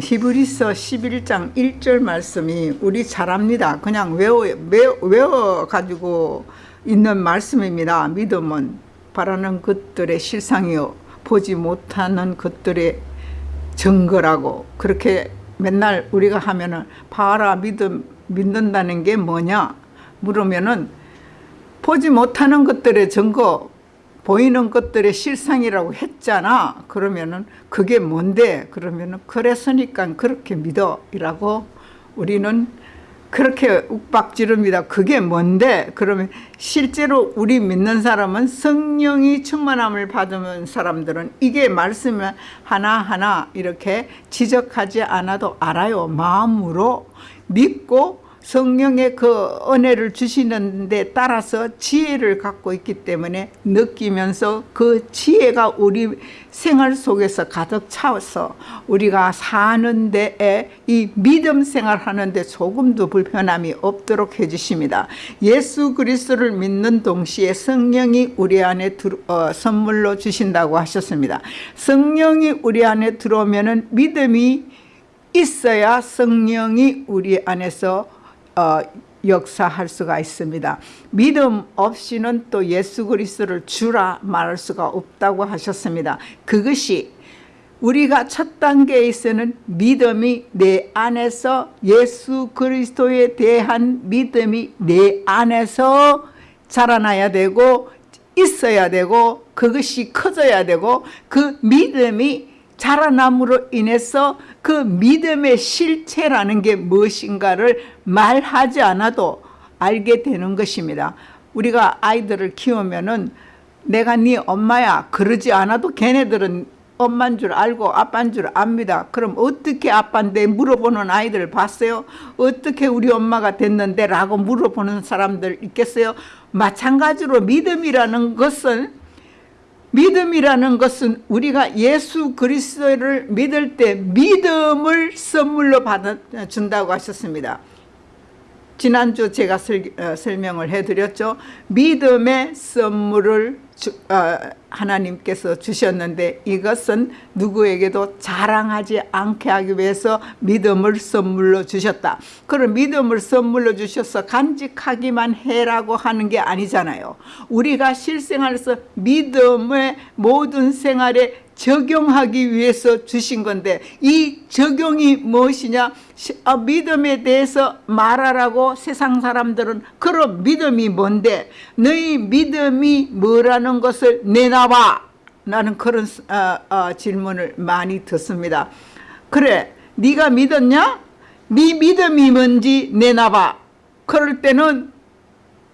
히브리서 11장 1절 말씀이 우리 잘합니다. 그냥 외워, 외워, 외워 가지고 있는 말씀입니다. 믿음은 바라는 것들의 실상이요 보지 못하는 것들의 증거라고 그렇게 맨날 우리가 하면은 봐라 믿음 믿는다는 게 뭐냐 물으면은 보지 못하는 것들의 증거 보이는 것들의 실상이라고 했잖아. 그러면은 그게 뭔데? 그러면은 그래서니까 그렇게 믿어. 이라고 우리는 그렇게 욱박지릅니다. 그게 뭔데? 그러면 실제로 우리 믿는 사람은 성령이 충만함을 받은 사람들은 이게 말씀을 하나하나 이렇게 지적하지 않아도 알아요. 마음으로 믿고 성령의 그 은혜를 주시는 데 따라서 지혜를 갖고 있기 때문에 느끼면서 그 지혜가 우리 생활 속에서 가득 차서 우리가 사는 데에 이 믿음 생활하는 데 조금도 불편함이 없도록 해주십니다. 예수 그리스도를 믿는 동시에 성령이 우리 안에 들, 어, 선물로 주신다고 하셨습니다. 성령이 우리 안에 들어오면 믿음이 있어야 성령이 우리 안에서 어, 역사할 수가 있습니다. 믿음 없이는 또 예수 그리스도를 주라 말할 수가 없다고 하셨습니다. 그것이 우리가 첫 단계에 있어는 믿음이 내 안에서 예수 그리스도에 대한 믿음이 내 안에서 자라나야 되고 있어야 되고 그것이 커져야 되고 그 믿음이 자라남으로 인해서 그 믿음의 실체라는 게 무엇인가를 말하지 않아도 알게 되는 것입니다. 우리가 아이들을 키우면 은 내가 네 엄마야 그러지 않아도 걔네들은 엄마인 줄 알고 아빠인 줄 압니다. 그럼 어떻게 아빠인데 물어보는 아이들 봤어요? 어떻게 우리 엄마가 됐는데 라고 물어보는 사람들 있겠어요? 마찬가지로 믿음이라는 것은 믿음이라는 것은 우리가 예수 그리스도를 믿을 때 믿음을 선물로 받아 준다고 하셨습니다. 지난주 제가 설, 어, 설명을 해드렸죠. 믿음의 선물을 주, 어, 하나님께서 주셨는데 이것은 누구에게도 자랑하지 않게 하기 위해서 믿음을 선물로 주셨다. 그럼 믿음을 선물로 주셔서 간직하기만 해라고 하는 게 아니잖아요. 우리가 실생활에서 믿음의 모든 생활에 적용하기 위해서 주신 건데 이 적용이 무엇이냐? 아, 믿음에 대해서 말하라고 세상 사람들은 그럼 믿음이 뭔데? 너희 믿음이 뭐라는 것을 내놔봐. 나는 그런 어, 어, 질문을 많이 듣습니다. 그래 네가 믿었냐? 네 믿음이 뭔지 내놔봐. 그럴 때는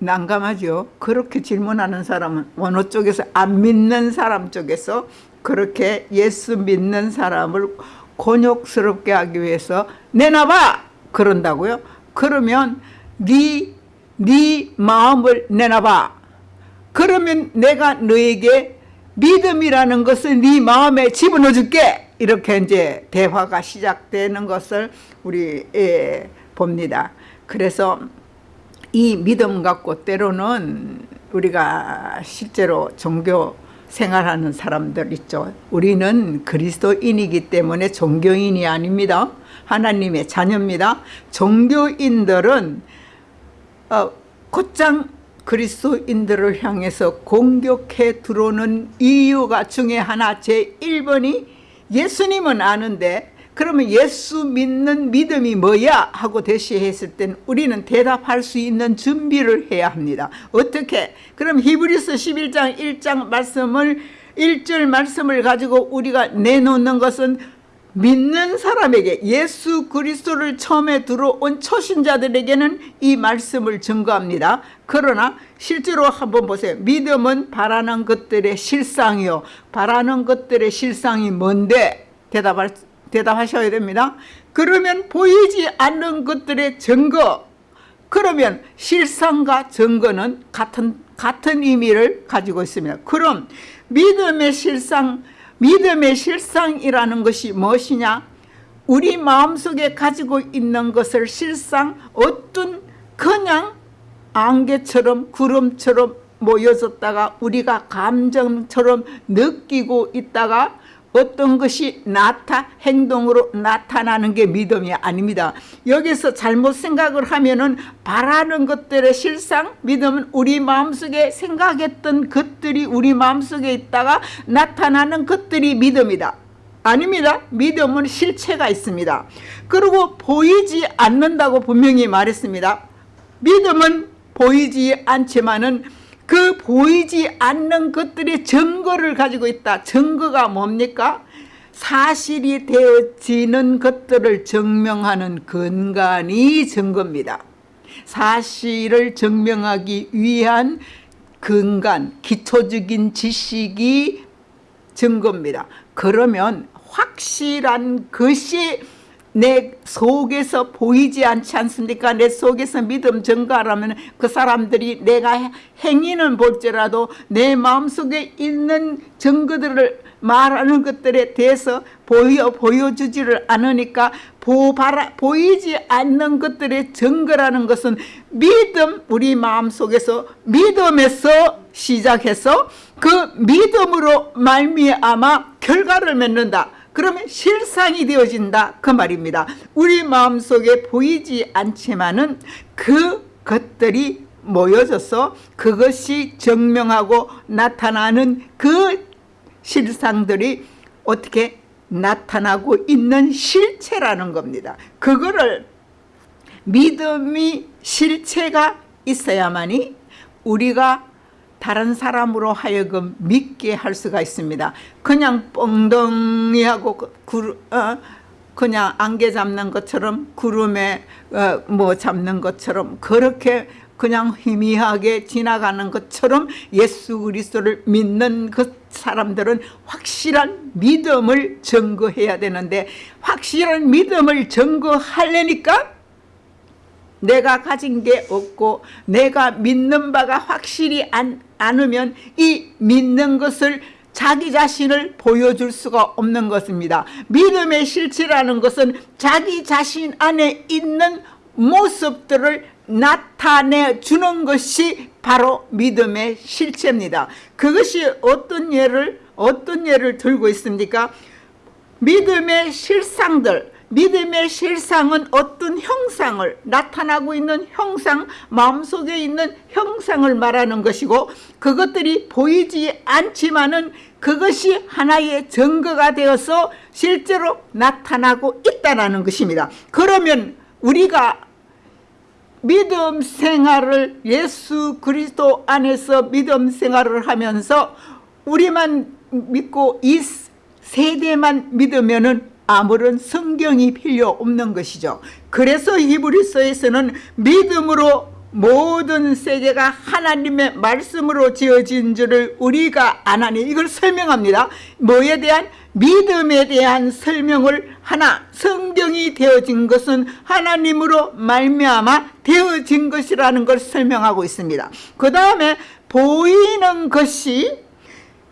난감하죠. 그렇게 질문하는 사람은 어느 쪽에서 안 믿는 사람 쪽에서 그렇게 예수 믿는 사람을 곤욕스럽게 하기 위해서 내놔봐! 그런다고요? 그러면 네, 네 마음을 내놔봐! 그러면 내가 너에게 믿음이라는 것을 네 마음에 집어넣어 줄게! 이렇게 이제 대화가 시작되는 것을 우리 예, 봅니다. 그래서 이 믿음 갖고 때로는 우리가 실제로 종교 생활하는 사람들 있죠. 우리는 그리스도인이기 때문에 종교인이 아닙니다. 하나님의 자녀입니다. 종교인들은 어, 곧장 그리스도인들을 향해서 공격해 들어오는 이유가 중에 하나 제1번이 예수님은 아는데 그러면 예수 믿는 믿음이 뭐야? 하고 대시했을 땐 우리는 대답할 수 있는 준비를 해야 합니다. 어떻게? 그럼 히브리서 11장 1장 말씀을 1절 말씀을 가지고 우리가 내놓는 것은 믿는 사람에게 예수 그리스도를 처음에 들어온 초신자들에게는 이 말씀을 증거합니다. 그러나 실제로 한번 보세요. 믿음은 바라는 것들의 실상이요. 바라는 것들의 실상이 뭔데? 대답할 대답하셔야 됩니다. 그러면 보이지 않는 것들의 증거 그러면 실상과 증거는 같은 같은 의미를 가지고 있습니다. 그럼 믿음의 실상 믿음의 실상이라는 것이 무엇이냐? 우리 마음속에 가지고 있는 것을 실상 어떤 그냥 안개처럼 구름처럼 모여졌다가 우리가 감정처럼 느끼고 있다가 어떤 것이 나타 행동으로 나타나는 게 믿음이 아닙니다. 여기서 잘못 생각을 하면은 바라는 것들의 실상 믿음은 우리 마음속에 생각했던 것들이 우리 마음속에 있다가 나타나는 것들이 믿음이다. 아닙니다. 믿음은 실체가 있습니다. 그리고 보이지 않는다고 분명히 말했습니다. 믿음은 보이지 않지만은 그 보이지 않는 것들의 증거를 가지고 있다. 증거가 뭡니까? 사실이 되어지는 것들을 증명하는 근간이 증거입니다. 사실을 증명하기 위한 근간, 기초적인 지식이 증거입니다. 그러면 확실한 것이 내 속에서 보이지 않지 않습니까? 내 속에서 믿음 증가라면 그 사람들이 내가 행위는 볼지라도 내 마음속에 있는 증거들을 말하는 것들에 대해서 보여, 보여주지를 않으니까 보, 바라, 보이지 않는 것들의 증거라는 것은 믿음, 우리 마음속에서 믿음에서 시작해서 그 믿음으로 말미암아 결과를 맺는다. 그러면 실상이 되어진다 그 말입니다. 우리 마음속에 보이지 않지만은 그 것들이 모여져서 그것이 증명하고 나타나는 그 실상들이 어떻게 나타나고 있는 실체라는 겁니다. 그거를 믿음이 실체가 있어야만이 우리가 다른 사람으로 하여금 믿게 할 수가 있습니다. 그냥 뻥덩이 하고 구, 어, 그냥 안개 잡는 것처럼 구름에 어, 뭐 잡는 것처럼 그렇게 그냥 희미하게 지나가는 것처럼 예수 그리스도를 믿는 그 사람들은 확실한 믿음을 증거해야 되는데 확실한 믿음을 증거하려니까 내가 가진 게 없고 내가 믿는 바가 확실히 안, 않으면 이 믿는 것을 자기 자신을 보여줄 수가 없는 것입니다. 믿음의 실체라는 것은 자기 자신 안에 있는 모습들을 나타내 주는 것이 바로 믿음의 실체입니다. 그것이 어떤 예를 어떤 예를 들고 있습니까? 믿음의 실상들 믿음의 실상은 어떤 형상을 나타나고 있는 형상 마음속에 있는 형상을 말하는 것이고 그것들이 보이지 않지만은 그것이 하나의 증거가 되어서 실제로 나타나고 있다는 것입니다. 그러면 우리가 믿음 생활을 예수 그리스도 안에서 믿음 생활을 하면서 우리만 믿고 이 세대만 믿으면은 아무런 성경이 필요 없는 것이죠. 그래서 히브리서에서는 믿음으로 모든 세계가 하나님의 말씀으로 지어진 줄을 우리가 아나니 이걸 설명합니다. 뭐에 대한 믿음에 대한 설명을 하나 성경이 되어진 것은 하나님으로 말미암아 되어진 것이라는 걸 설명하고 있습니다. 그 다음에 보이는 것이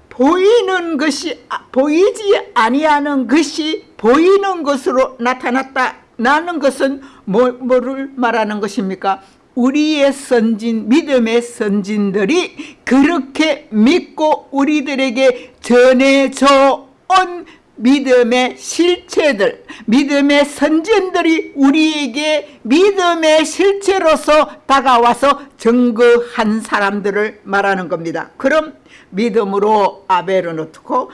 보이는 것이 아, 보이지 아니하는 것이 보이는 것으로 나타났다 나는 것은 뭐, 뭐를 말하는 것입니까? 우리의 선진 믿음의 선진들이 그렇게 믿고 우리들에게 전해져 온 믿음의 실체들 믿음의 선진들이 우리에게 믿음의 실체로서 다가와서 증거한 사람들을 말하는 겁니다 그럼 믿음으로 아벨은 어떻고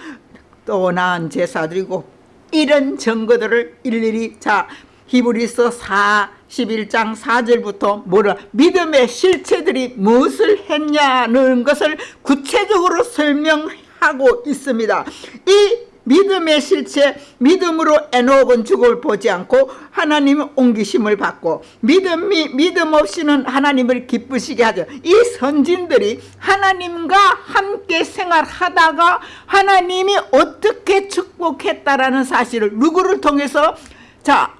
또 나은 제사 드리고 이런 증거들을 일일이 자 히브리서 4 11장 4절부터 뭐라 믿음의 실체들이 무엇을 했냐는 것을 구체적으로 설명하고 있습니다. 이 믿음의 실체 믿음으로 에녹은 죽음을 보지 않고 하나님의 옮기심을 받고 믿음이 믿음 없이는 하나님을 기쁘시게 하죠. 이 선진들이 하나님과 함께 생활하다가 하나님이 어떻게 축복했다라는 사실을 누구를 통해서? 자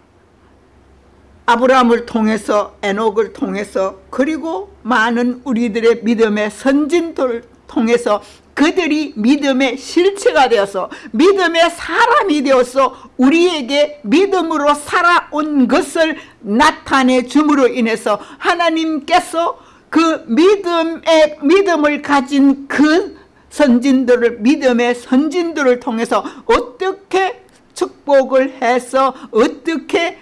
아브라함을 통해서 에녹을 통해서 그리고 많은 우리들의 믿음의 선진들 통해서 그들이 믿음의 실체가 되어서 믿음의 사람이 되어서 우리에게 믿음으로 살아온 것을 나타내 줌으로 인해서 하나님께서 그 믿음의 믿음을 가진 그 선진들을 믿음의 선진들을 통해서 어떻게 축복을 해서 어떻게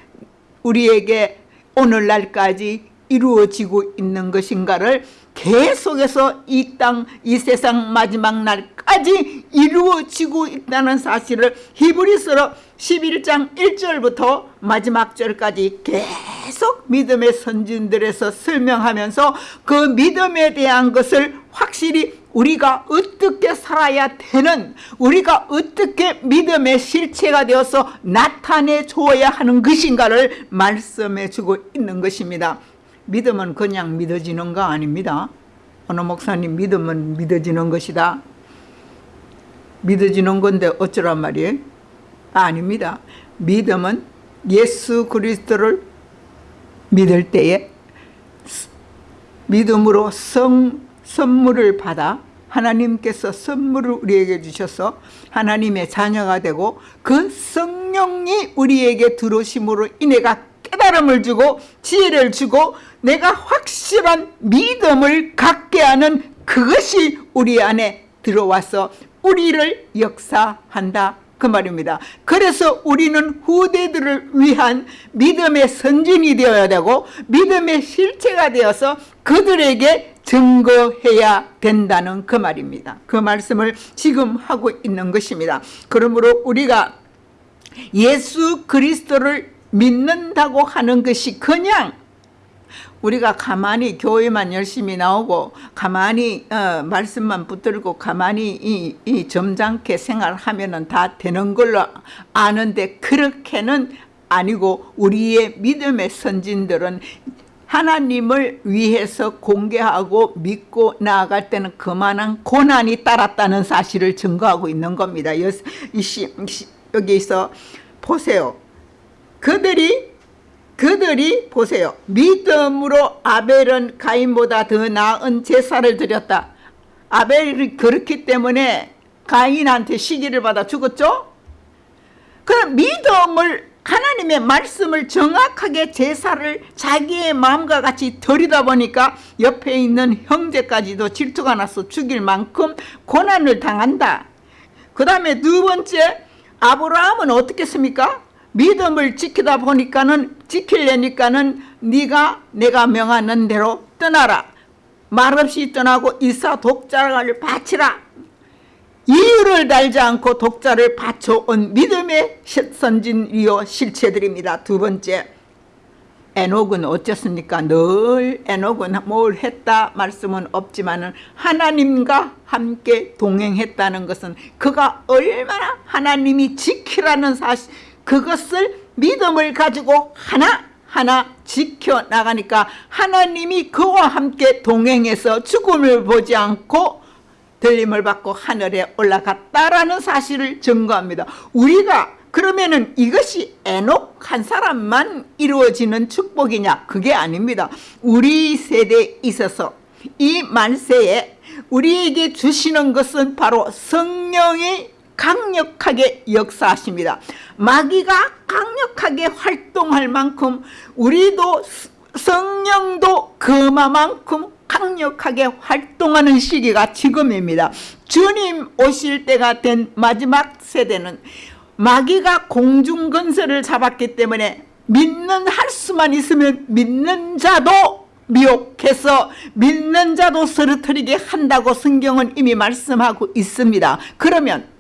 우리에게 오늘날까지 이루어지고 있는 것인가를 계속해서 이 땅, 이 세상 마지막 날까지 이루어지고 있다는 사실을 히브리서로 11장 1절부터 마지막 절까지 계속 믿음의 선진들에서 설명하면서 그 믿음에 대한 것을 확실히 우리가 어떻게 살아야 되는 우리가 어떻게 믿음의 실체가 되어서 나타내 줘야 하는 것인가를 말씀해 주고 있는 것입니다 믿음은 그냥 믿어지는 거 아닙니다. 어느 목사님 믿음은 믿어지는 것이다. 믿어지는 건데 어쩌란 말이에요? 아닙니다. 믿음은 예수 그리스도를 믿을 때에 믿음으로 성 선물을 받아 하나님께서 선물을 우리에게 주셔서 하나님의 자녀가 되고 그 성령이 우리에게 들어오심으로 인해가 깨달음을 주고 지혜를 주고 내가 확실한 믿음을 갖게 하는 그것이 우리 안에 들어와서 우리를 역사한다 그 말입니다. 그래서 우리는 후대들을 위한 믿음의 선진이 되어야 되고 믿음의 실체가 되어서 그들에게 증거해야 된다는 그 말입니다. 그 말씀을 지금 하고 있는 것입니다. 그러므로 우리가 예수 그리스도를 믿는다고 하는 것이 그냥 우리가 가만히 교회만 열심히 나오고 가만히 어, 말씀만 붙들고 가만히 이, 이 점잖게 생활하면 다 되는 걸로 아는데 그렇게는 아니고 우리의 믿음의 선진들은 하나님을 위해서 공개하고 믿고 나아갈 때는 그만한 고난이 따랐다는 사실을 증거하고 있는 겁니다. 여기서 보세요. 그들이 그들이 보세요. 믿음으로 아벨은 가인보다 더 나은 제사를 드렸다. 아벨이 그렇기 때문에 가인한테 시기를 받아 죽었죠? 그럼 믿음을 하나님의 말씀을 정확하게 제사를 자기의 마음과 같이 드리다 보니까 옆에 있는 형제까지도 질투가 나서 죽일 만큼 고난을 당한다. 그 다음에 두 번째 아브라함은 어떻게 습니까 믿음을 지키다 보니까는 지키려니까는 네가 내가 명하는 대로 떠나라. 말없이 떠나고 이사 독자를 바치라. 이유를 달지 않고 독자를 바쳐온 믿음의 선진이요 실체들입니다. 두 번째 에녹은 어쨌습니까? 늘 에녹은 뭘 했다 말씀은 없지만 하나님과 함께 동행했다는 것은 그가 얼마나 하나님이 지키라는 사실 그것을 믿음을 가지고 하나하나 지켜나가니까 하나님이 그와 함께 동행해서 죽음을 보지 않고 들림을 받고 하늘에 올라갔다라는 사실을 증거합니다. 우리가 그러면은 이것이 에녹 한 사람만 이루어지는 축복이냐? 그게 아닙니다. 우리 세대에 있어서 이 만세에 우리에게 주시는 것은 바로 성령의 강력하게 역사하십니다. 마귀가 강력하게 활동할 만큼 우리도 성령도 그만큼 강력하게 활동하는 시기가 지금입니다. 주님 오실 때가 된 마지막 세대는 마귀가 공중건설을 잡았기 때문에 믿는 할 수만 있으면 믿는 자도 미혹해서 믿는 자도 쓰러뜨리게 한다고 성경은 이미 말씀하고 있습니다. 그러면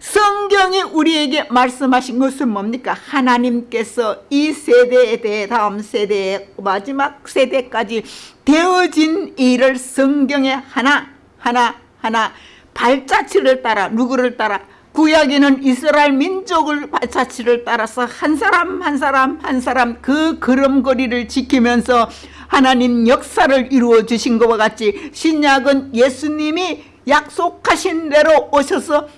성경이 우리에게 말씀하신 것은 뭡니까? 하나님께서 이 세대에 대해 다음 세대에 마지막 세대까지 되어진 일을 성경에 하나 하나 하나 발자취를 따라 누구를 따라 구약에는 이스라엘 민족을 발자취를 따라서 한 사람 한 사람 한 사람 그 걸음걸이를 지키면서 하나님 역사를 이루어 주신 것과 같이 신약은 예수님이 약속하신 대로 오셔서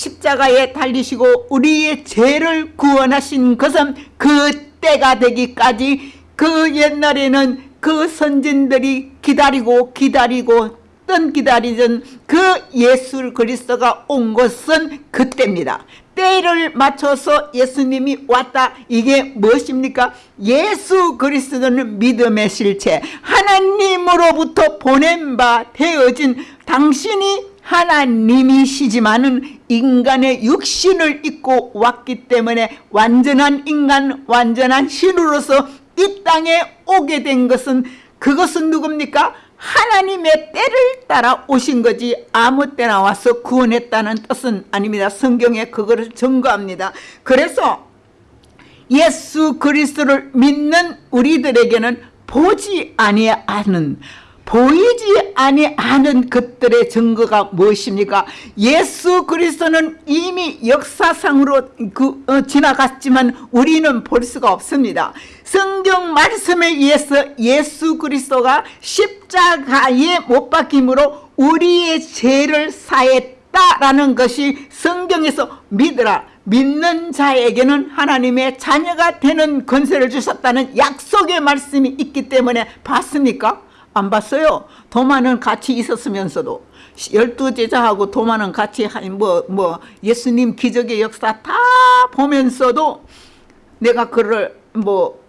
십자가에 달리시고 우리의 죄를 구원하신 것은 그 때가 되기까지 그 옛날에는 그 선진들이 기다리고 기다리고 떤 기다리던 그 예수 그리스도가 온 것은 그때입니다. 때를 맞춰서 예수님이 왔다. 이게 무엇입니까? 예수 그리스도는 믿음의 실체 하나님으로부터 보낸 바 되어진 당신이 하나님이시지만은 인간의 육신을 입고 왔기 때문에 완전한 인간, 완전한 신으로서 이 땅에 오게 된 것은 그것은 누굽니까? 하나님의 때를 따라 오신 거지 아무 때나 와서 구원했다는 뜻은 아닙니다. 성경에 그거를 증거합니다. 그래서 예수 그리스도를 믿는 우리들에게는 보지 아니하는 보이지 아니하는 것들의 증거가 무엇입니까? 예수 그리스도는 이미 역사상으로 그, 어, 지나갔지만 우리는 볼 수가 없습니다. 성경 말씀에 의해서 예수 그리스도가 십자가에 못 박힘으로 우리의 죄를 사했다라는 것이 성경에서 믿으라 믿는 자에게는 하나님의 자녀가 되는 권세를 주셨다는 약속의 말씀이 있기 때문에 봤습니까? 안 봤어요. 도마는 같이 있었으면서도 열두 제자하고 도마는 같이 뭐뭐 뭐 예수님 기적의 역사 다 보면서도 내가 그를 뭐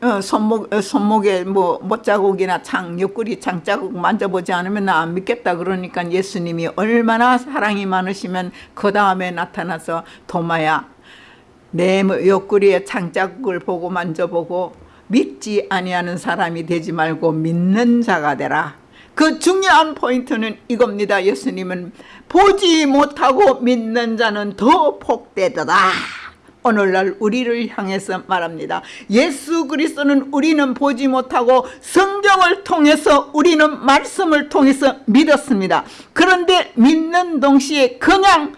어, 손목, 어, 손목에 뭐 못자국이나 창, 옆구리 창자국 만져보지 않으면 나 안 믿겠다 그러니까 예수님이 얼마나 사랑이 많으시면 그 다음에 나타나서 도마야 내 옆구리에 창자국을 보고 만져보고 믿지 아니하는 사람이 되지 말고 믿는 자가 되라. 그 중요한 포인트는 이겁니다. 예수님은 보지 못하고 믿는 자는 더 복되더라. 오늘날 우리를 향해서 말합니다. 예수 그리스도는 우리는 보지 못하고 성경을 통해서 우리는 말씀을 통해서 믿었습니다. 그런데 믿는 동시에 그냥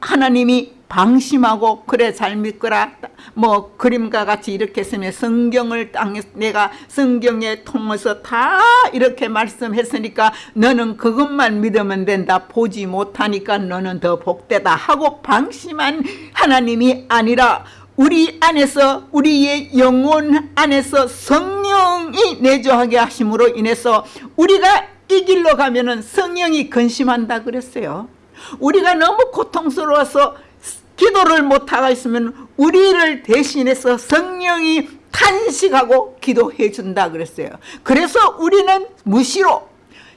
하나님이 방심하고 그래 잘 믿거라. 뭐 그림과 같이 이렇게 쓰면 성경을 땅에 내가 성경에 통해서 다 이렇게 말씀했으니까 너는 그것만 믿으면 된다. 보지 못하니까 너는 더 복되다 하고 방심한 하나님이 아니라 우리 안에서 우리의 영혼 안에서 성령이 내조하게 하심으로 인해서 우리가 이 길로 가면 은 성령이 근심한다 그랬어요. 우리가 너무 고통스러워서 기도를 못하고 있으면 우리를 대신해서 성령이 탄식하고 기도해 준다 그랬어요. 그래서 우리는 무시로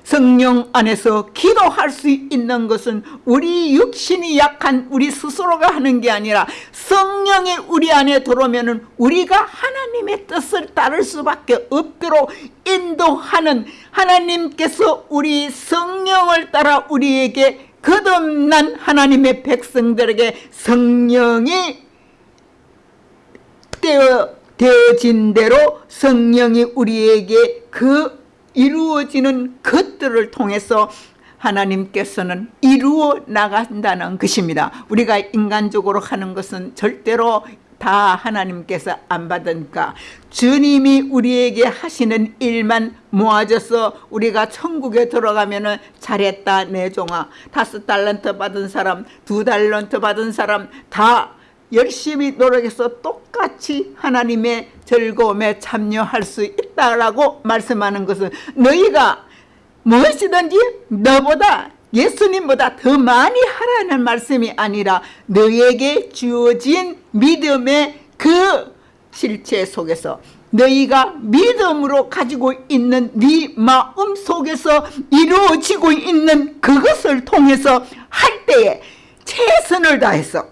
성령 안에서 기도할 수 있는 것은 우리 육신이 약한 우리 스스로가 하는 게 아니라 성령이 우리 안에 들어오면 우리가 하나님의 뜻을 따를 수밖에 없도록 인도하는 하나님께서 우리 성령을 따라 우리에게 거듭난 하나님의 백성들에게 성령이 되어, 되어진 대로 성령이 우리에게 그 이루어지는 것들을 통해서 하나님께서는 이루어 나간다는 것입니다. 우리가 인간적으로 하는 것은 절대로 다 하나님께서 안 받으니까. 주님이 우리에게 하시는 일만 모아져서 우리가 천국에 들어가면 은 잘했다 내 종아. 다섯 달란트 받은 사람 두 달란트 받은 사람 다 열심히 노력해서 똑같이 하나님의 즐거움에 참여할 수 있다라고 말씀하는 것은 너희가 무엇이든지 너보다 예수님보다 더 많이 하라는 말씀이 아니라 너에게 주어진 믿음의 그 실체 속에서 너희가 믿음으로 가지고 있는 네 마음 속에서 이루어지고 있는 그것을 통해서 할 때에 최선을 다해서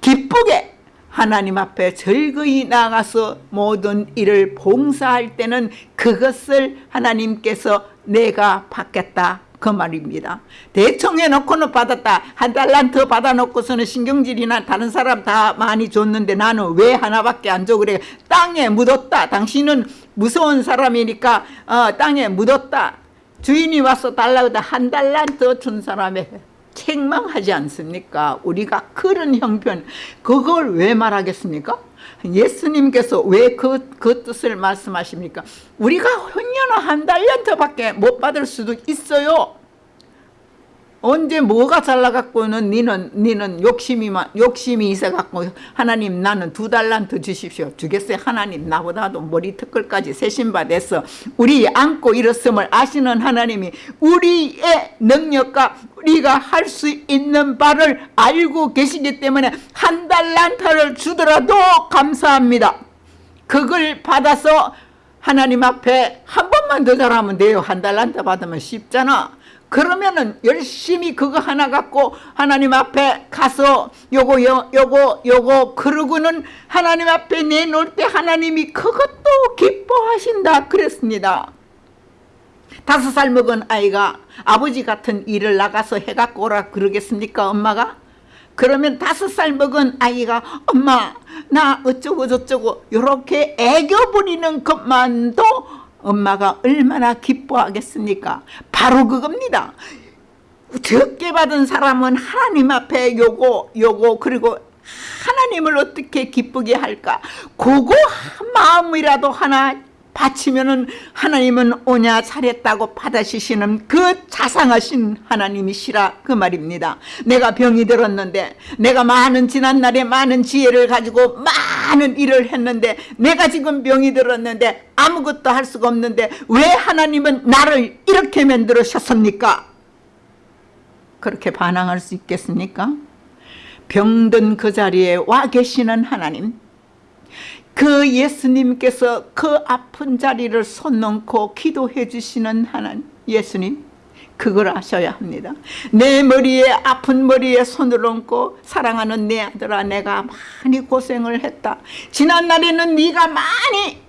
기쁘게 하나님 앞에 즐거이 나가서 모든 일을 봉사할 때는 그것을 하나님께서 내가 받겠다 그 말입니다. 대충 해놓고는 받았다. 한 달란 더 받아놓고서는 신경질이나 다른 사람 다 많이 줬는데 나는 왜 하나밖에 안 줘? 그래. 땅에 묻었다. 당신은 무서운 사람이니까 어, 땅에 묻었다. 주인이 와서 달라고 한 달란 더준 사람에 책망하지 않습니까? 우리가 그런 형편 그걸 왜 말하겠습니까? 예수님께서 왜 그 그 뜻을 말씀하십니까? 우리가 혼연한 한 달년터밖에 못 받을 수도 있어요. 언제 뭐가 잘나갖고는 니는 니는 욕심이 욕심이 있어갖고 하나님 나는 두 달란트 주십시오. 주겠어요 하나님 나보다도 머리 턱걸까지 세신바 됐어. 우리 안고 일었음을 아시는 하나님이 우리의 능력과 우리가 할 수 있는 바를 알고 계시기 때문에 한 달란트를 주더라도 감사합니다. 그걸 받아서 하나님 앞에 한 번만 더 잘하면 돼요. 한 달란트 받으면 쉽잖아 그러면은 열심히 그거 하나 갖고 하나님 앞에 가서 요거 요, 요거 요거 그러고는 하나님 앞에 내놓을 때 하나님이 그것도 기뻐하신다 그랬습니다. 다섯 살 먹은 아이가 아버지 같은 일을 나가서 해갖고 오라 그러겠습니까 엄마가? 그러면 다섯 살 먹은 아이가 엄마 나 어쩌고 저쩌고 이렇게 애교 부리는 것만도 엄마가 얼마나 기뻐하겠습니까? 바로 그겁니다. 적게 받은 사람은 하나님 앞에 요거 요거 그리고 하나님을 어떻게 기쁘게 할까? 그거 마음이라도 하나 바치면은 하나님은 오냐 잘했다고 받아주시는 그 자상하신 하나님이시라 그 말입니다. 내가 병이 들었는데 내가 많은 지난날에 많은 지혜를 가지고 많은 일을 했는데 내가 지금 병이 들었는데 아무것도 할 수가 없는데 왜 하나님은 나를 이렇게 만들으셨습니까? 그렇게 반항할 수 있겠습니까? 병든 그 자리에 와 계시는 하나님 그 예수님께서 그 아픈 자리를 손 놓고 기도해 주시는 하나님 예수님 그걸 아셔야 합니다. 내 머리에 아픈 머리에 손을 얹고 사랑하는 내 아들아 내가 많이 고생을 했다. 지난 날에는 네가 많이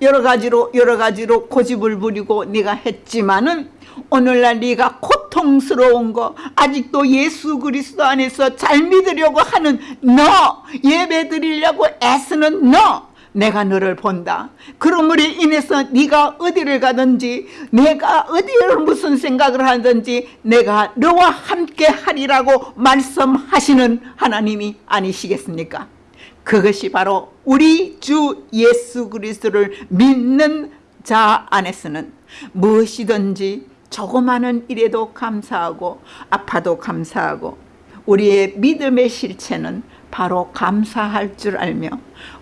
여러 가지로 여러 가지로 고집을 부리고 네가 했지만은 오늘날 네가 고통스러운 거 아직도 예수 그리스도 안에서 잘 믿으려고 하는 너 예배 드리려고 애쓰는 너 내가 너를 본다. 그러므로 인해서 네가 어디를 가든지 내가 어디를 무슨 생각을 하든지 내가 너와 함께 하리라고 말씀하시는 하나님이 아니시겠습니까? 그것이 바로 우리 주 예수 그리스도를 믿는 자 안에서는 무엇이든지 조그마한 일에도 감사하고 아파도 감사하고 우리의 믿음의 실체는 바로 감사할 줄 알며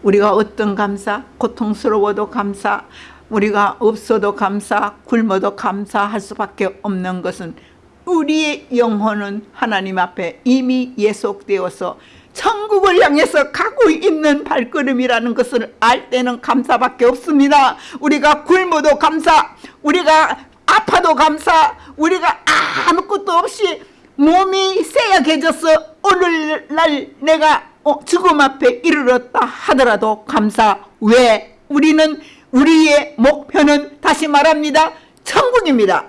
우리가 어떤 감사, 고통스러워도 감사, 우리가 없어도 감사, 굶어도 감사할 수밖에 없는 것은 우리의 영혼은 하나님 앞에 이미 예속되어서 천국을 향해서 가고 있는 발걸음이라는 것을 알 때는 감사밖에 없습니다. 우리가 굶어도 감사, 우리가 아파도 감사, 우리가 아무것도 없이 몸이 쇠약해져서 오늘날 내가 어, 죽음 앞에 이르렀다 하더라도 감사. 왜? 우리는 우리의 목표는 다시 말합니다. 천국입니다.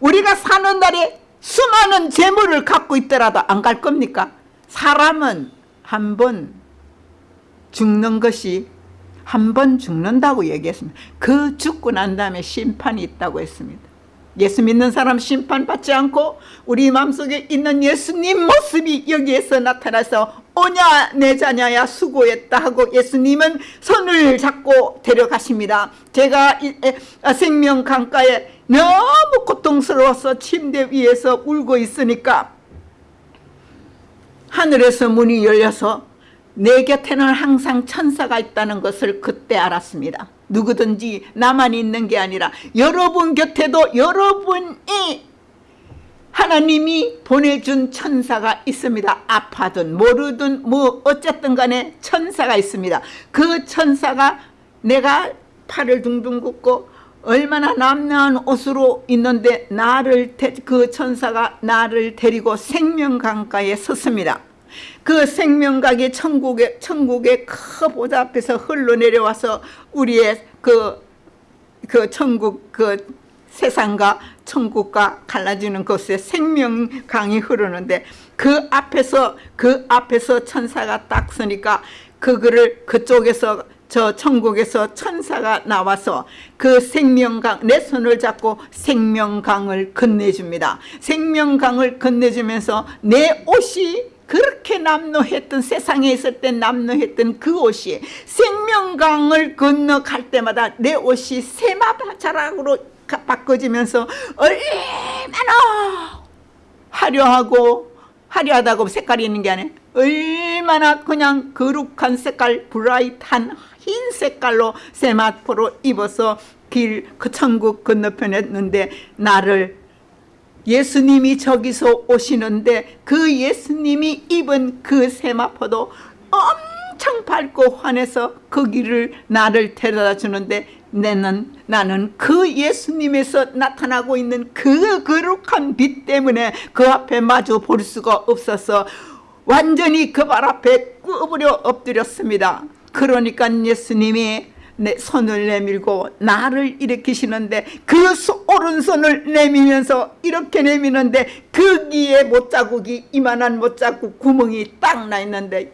우리가 사는 날에 수많은 재물을 갖고 있더라도 안 갈 겁니까? 사람은 한 번 죽는 것이 한 번 죽는다고 얘기했습니다. 그 죽고 난 다음에 심판이 있다고 했습니다. 예수 믿는 사람 심판받지 않고 우리 마음속에 있는 예수님 모습이 여기에서 나타나서 오냐 내 자녀야 수고했다 하고 예수님은 손을 잡고 데려가십니다. 제가 아, 생명 강가에 너무 고통스러워서 침대 위에서 울고 있으니까 하늘에서 문이 열려서 내 곁에는 항상 천사가 있다는 것을 그때 알았습니다. 누구든지 나만 있는 게 아니라 여러분 곁에도 여러분이 하나님이 보내준 천사가 있습니다. 아파든 모르든 뭐 어쨌든 간에 천사가 있습니다. 그 천사가 내가 팔을 둥둥 굽고 얼마나 남녀한 옷으로 있는데 나를 그 천사가 나를 데리고 생명강가에 섰습니다. 그 생명각이 천국의 천국의 큰 보좌 앞에서 흘러내려와서 우리의 그, 그 천국 그 세상과 천국과 갈라지는 곳에 생명강이 흐르는데 그 앞에서 그 앞에서 천사가 딱 서니까 그거를 그쪽에서 저 천국에서 천사가 나와서 그 생명강 내 손을 잡고 생명강을 건네줍니다. 생명강을 건네주면서 내 옷이 그렇게 남노했던 세상에 있을 때 남노했던 그 옷이 생명강을 건너갈 때마다 내 옷이 세마자락으로 바꿔지면서 얼마나 화려하고 화려하다고 색깔이 있는 게 아니라 얼마나 그냥 거룩한 색깔 브라이트한 흰 색깔로 세마포로 입어서 길 그 천국 건너편에 있는데 나를 예수님이 저기서 오시는데 그 예수님이 입은 그 세마포도 엄청 밝고 환해서 그 길을 나를 데려다 주는데 내는 나는 그 예수님에서 나타나고 있는 그 거룩한 빛 때문에 그 앞에 마주 볼 수가 없어서 완전히 그 발 앞에 끄부려 엎드렸습니다. 그러니까 예수님이 내 손을 내밀고 나를 일으키시는데 그 소- 오른손을 내밀면서 이렇게 내미는데 거기에 못자국이 이만한 못자국 구멍이 딱 나 있는데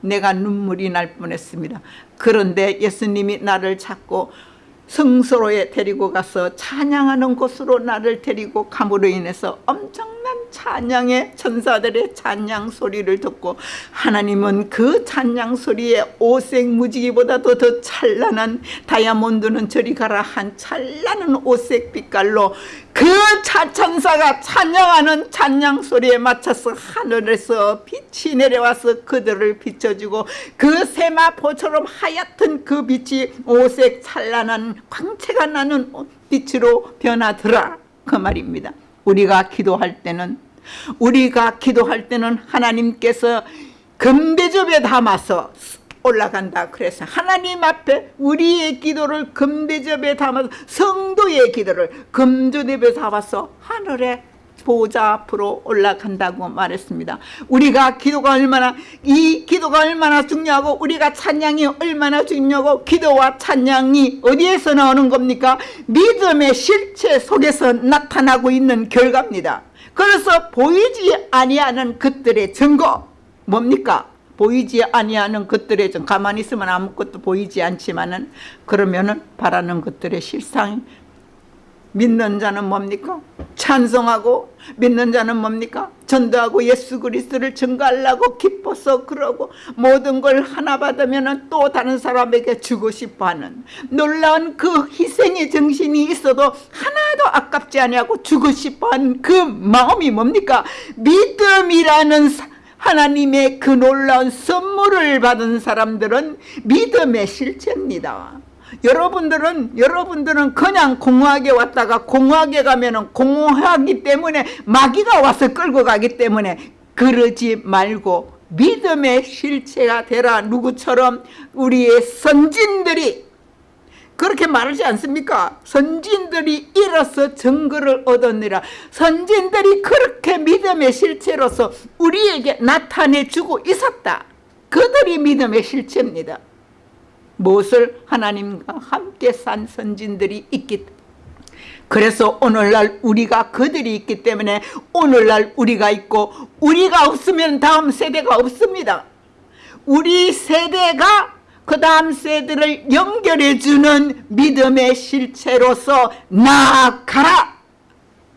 내가 눈물이 날 뻔했습니다. 그런데 예수님이 나를 잡고 성소로에 데리고 가서 찬양하는 곳으로 나를 데리고 감으로 인해서 엄청난 찬양의 천사들의 찬양 소리를 듣고 하나님은 그 찬양 소리에 오색 무지개보다도 더 찬란한 다이아몬드는 저리 가라 한 찬란한 오색 빛깔로 그 차천사가 찬양하는 찬양 소리에 맞춰서 하늘에서 빛이 내려와서 그들을 비춰주고 그 세마포처럼 하얗던 그 빛이 오색 찬란한 광채가 나는 빛으로 변하더라. 그 말입니다. 우리가 기도할 때는 우리가 기도할 때는 하나님께서 금대접에 담아서 올라간다 그래서 하나님 앞에 우리의 기도를 금대접에 담아서 성도의 기도를 금주대접에 담아서 하늘에 보좌 앞으로 올라간다고 말했습니다. 우리가 기도가 얼마나 이 기도가 얼마나 중요하고 우리가 찬양이 얼마나 중요하고 기도와 찬양이 어디에서 나오는 겁니까? 믿음의 실체 속에서 나타나고 있는 결과입니다 그래서 보이지 아니하는 것들의 증거 뭡니까 보이지 아니하는 것들에 좀 가만히 있으면 아무것도 보이지 않지만은 그러면은 바라는 것들의 실상 믿는 자는 뭡니까? 찬송하고 믿는 자는 뭡니까? 전도하고 예수 그리스도를 증거하려고 기뻐서 그러고 모든 걸 하나 받으면 또 다른 사람에게 주고 싶어하는 놀라운 그 희생의 정신이 있어도 하나도 아깝지 아니하고 주고 싶어하는 그 마음이 뭡니까? 믿음이라는 사- 하나님의 그 놀라운 선물을 받은 사람들은 믿음의 실체입니다. 여러분들은 여러분들은 그냥 공허하게 왔다가 공허하게 가면은 공허하기 때문에 마귀가 와서 끌고 가기 때문에 그러지 말고 믿음의 실체가 되라 누구처럼 우리의 선진들이 그렇게 말하지 않습니까? 선진들이 일어서 증거를 얻었느라 선진들이 그렇게 믿음의 실체로서 우리에게 나타내주고 있었다. 그들이 믿음의 실체입니다. 무엇을 하나님과 함께 산 선진들이 있기 그래서 오늘날 우리가 그들이 있기 때문에 오늘날 우리가 있고 우리가 없으면 다음 세대가 없습니다. 우리 세대가 그 다음 세대를 연결해주는 믿음의 실체로서 나아가라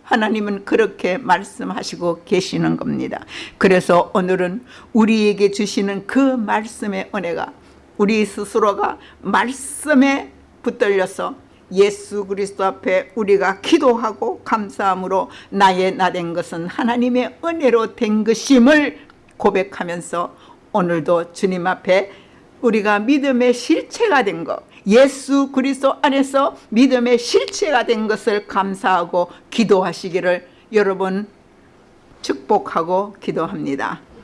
하나님은 그렇게 말씀하시고 계시는 겁니다 그래서 오늘은 우리에게 주시는 그 말씀의 은혜가 우리 스스로가 말씀에 붙들려서 예수 그리스도 앞에 우리가 기도하고 감사함으로 나의 나 된 것은 하나님의 은혜로 된 것임을 고백하면서 오늘도 주님 앞에 우리가 믿음의 실체가 된 것, 예수 그리스도 안에서 믿음의 실체가 된 것을 감사하고 기도하시기를 여러분 축복하고 기도합니다.